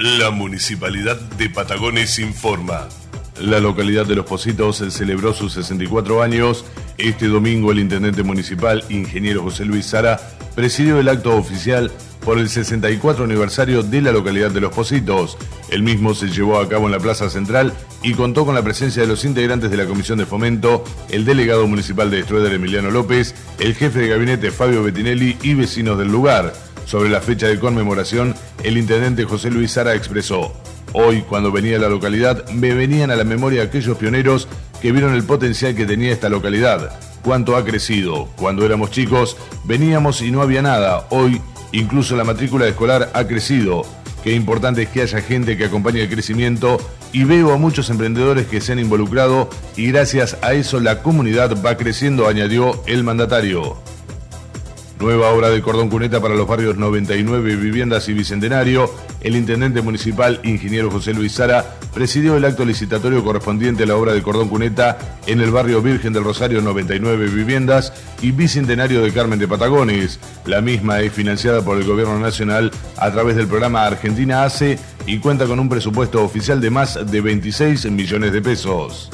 La Municipalidad de Patagones informa. La localidad de Los Positos celebró sus 64 años. Este domingo el intendente municipal, ingeniero José Luis Sara, presidió el acto oficial por el 64 aniversario de la localidad de Los Positos. El mismo se llevó a cabo en la Plaza Central y contó con la presencia de los integrantes de la Comisión de Fomento, el delegado municipal de Estrueder Emiliano López, el jefe de gabinete Fabio Bettinelli y vecinos del lugar. Sobre la fecha de conmemoración, el intendente José Luis Sara expresó, Hoy, cuando venía a la localidad, me venían a la memoria aquellos pioneros que vieron el potencial que tenía esta localidad. Cuánto ha crecido. Cuando éramos chicos, veníamos y no había nada. Hoy, incluso la matrícula escolar ha crecido. Qué importante es que haya gente que acompañe el crecimiento y veo a muchos emprendedores que se han involucrado y gracias a eso la comunidad va creciendo, añadió el mandatario. Nueva obra de cordón cuneta para los barrios 99 Viviendas y Bicentenario. El intendente municipal, ingeniero José Luis Sara, presidió el acto licitatorio correspondiente a la obra de cordón cuneta en el barrio Virgen del Rosario 99 Viviendas y Bicentenario de Carmen de Patagones. La misma es financiada por el Gobierno Nacional a través del programa Argentina ACE y cuenta con un presupuesto oficial de más de 26 millones de pesos.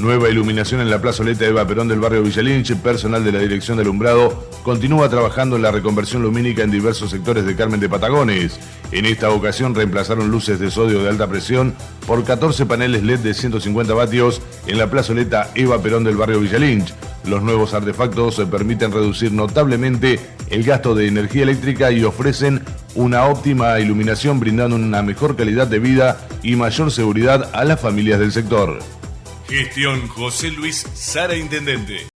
Nueva iluminación en la plazoleta Eva Perón del barrio Villalinche. Personal de la Dirección de Alumbrado continúa trabajando en la reconversión lumínica en diversos sectores de Carmen de Patagones. En esta ocasión reemplazaron luces de sodio de alta presión por 14 paneles LED de 150 vatios en la plazoleta Eva Perón del barrio Villalinch. Los nuevos artefactos permiten reducir notablemente el gasto de energía eléctrica y ofrecen una óptima iluminación brindando una mejor calidad de vida y mayor seguridad a las familias del sector. Gestión José Luis Sara Intendente.